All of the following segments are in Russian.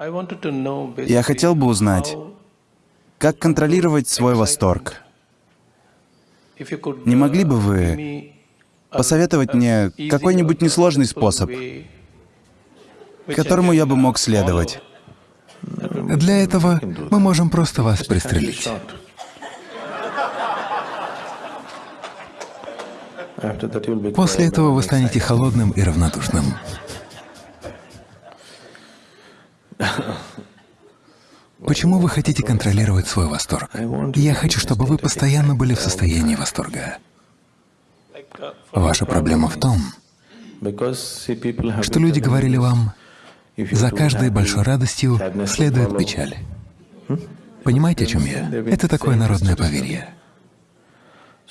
Я хотел бы узнать, как контролировать свой восторг. Не могли бы вы посоветовать мне какой-нибудь несложный способ, которому я бы мог следовать? Для этого мы можем просто вас пристрелить. После этого вы станете холодным и равнодушным. Почему вы хотите контролировать свой восторг? Я хочу, чтобы вы постоянно были в состоянии восторга. Ваша проблема в том, что люди говорили вам, за каждой большой радостью следует печаль. Понимаете, о чем я? Это такое народное поверье.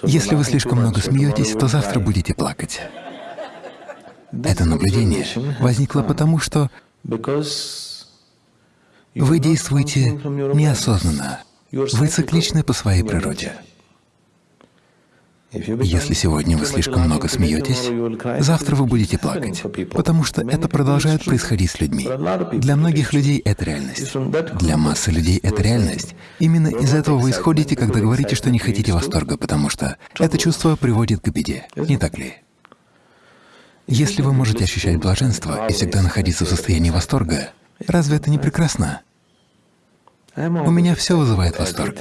Если вы слишком много смеетесь, то завтра будете плакать. Это наблюдение возникло потому, что вы действуете неосознанно, вы цикличны по своей природе. Если сегодня вы слишком много смеетесь, завтра вы будете плакать, потому что это продолжает происходить с людьми. Для многих людей это реальность. Для массы людей это реальность. Именно из этого вы исходите, когда говорите, что не хотите восторга, потому что это чувство приводит к беде, не так ли? Если вы можете ощущать блаженство и всегда находиться в состоянии восторга, разве это не прекрасно? У меня все вызывает восторг.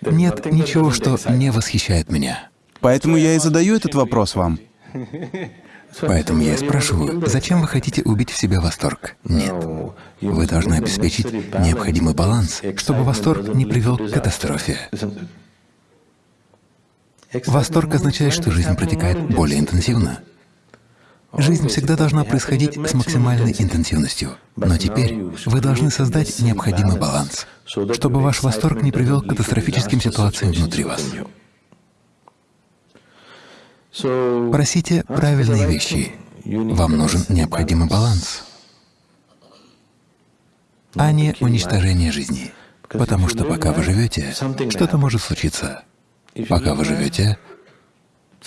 Нет ничего, что не восхищает меня. Поэтому я и задаю этот вопрос вам. Поэтому я спрашиваю, зачем вы хотите убить в себе восторг? Нет. Вы должны обеспечить необходимый баланс, чтобы восторг не привел к катастрофе. Восторг означает, что жизнь протекает более интенсивно. Жизнь всегда должна происходить с максимальной интенсивностью. Но теперь вы должны создать необходимый баланс, чтобы ваш восторг не привел к катастрофическим ситуациям внутри вас. Просите правильные вещи. Вам нужен необходимый баланс, а не уничтожение жизни. Потому что пока вы живете, что-то может случиться. Пока вы живете,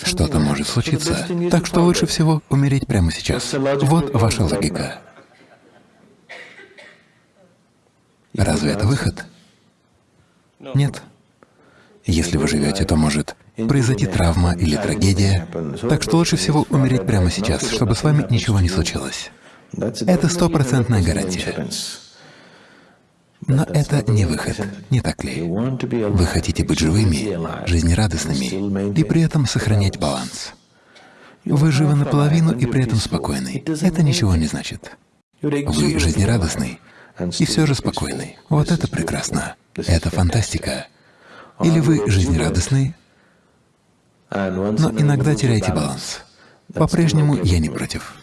что-то может случиться. Так что лучше всего умереть прямо сейчас. Вот ваша логика. Разве это выход? Нет. Если вы живете, то может произойти травма или трагедия. Так что лучше всего умереть прямо сейчас, чтобы с вами ничего не случилось. Это стопроцентная гарантия. Но это не выход, не так ли? Вы хотите быть живыми, жизнерадостными и при этом сохранять баланс. Вы живы наполовину и при этом спокойны. Это ничего не значит. Вы жизнерадостный и все же спокойный. Вот это прекрасно. Это фантастика. Или вы жизнерадостный, но иногда теряете баланс. По-прежнему я не против.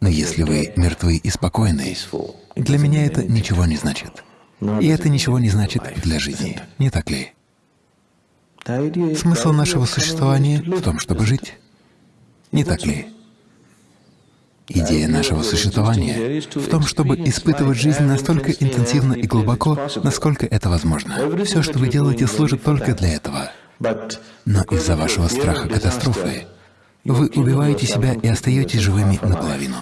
Но если вы мертвы и спокойны, для меня это ничего не значит. И это ничего не значит для жизни, не так ли? Смысл нашего существования в том, чтобы жить, не так ли? Идея нашего существования в том, чтобы испытывать жизнь настолько интенсивно и глубоко, насколько это возможно. Все, что вы делаете, служит только для этого. Но из-за вашего страха катастрофы вы убиваете себя и остаетесь живыми наполовину.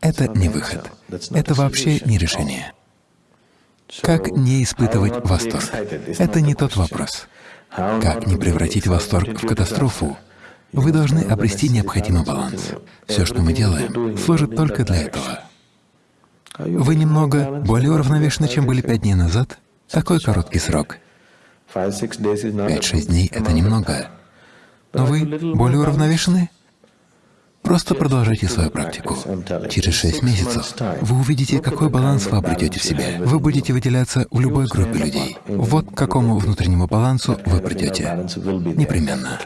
Это не выход. Это вообще не решение. Как не испытывать восторг? Это не тот вопрос. Как не превратить восторг в катастрофу? Вы должны обрести необходимый баланс. Все, что мы делаем, служит только для этого. Вы немного более уравновешены, чем были пять дней назад? Такой короткий срок. Пять-шесть дней — это немного. Но вы более уравновешены? Просто продолжайте свою практику. Через шесть месяцев вы увидите, какой баланс вы обретете в себе. Вы будете выделяться в любой группе людей. Вот к какому внутреннему балансу вы придете. Непременно.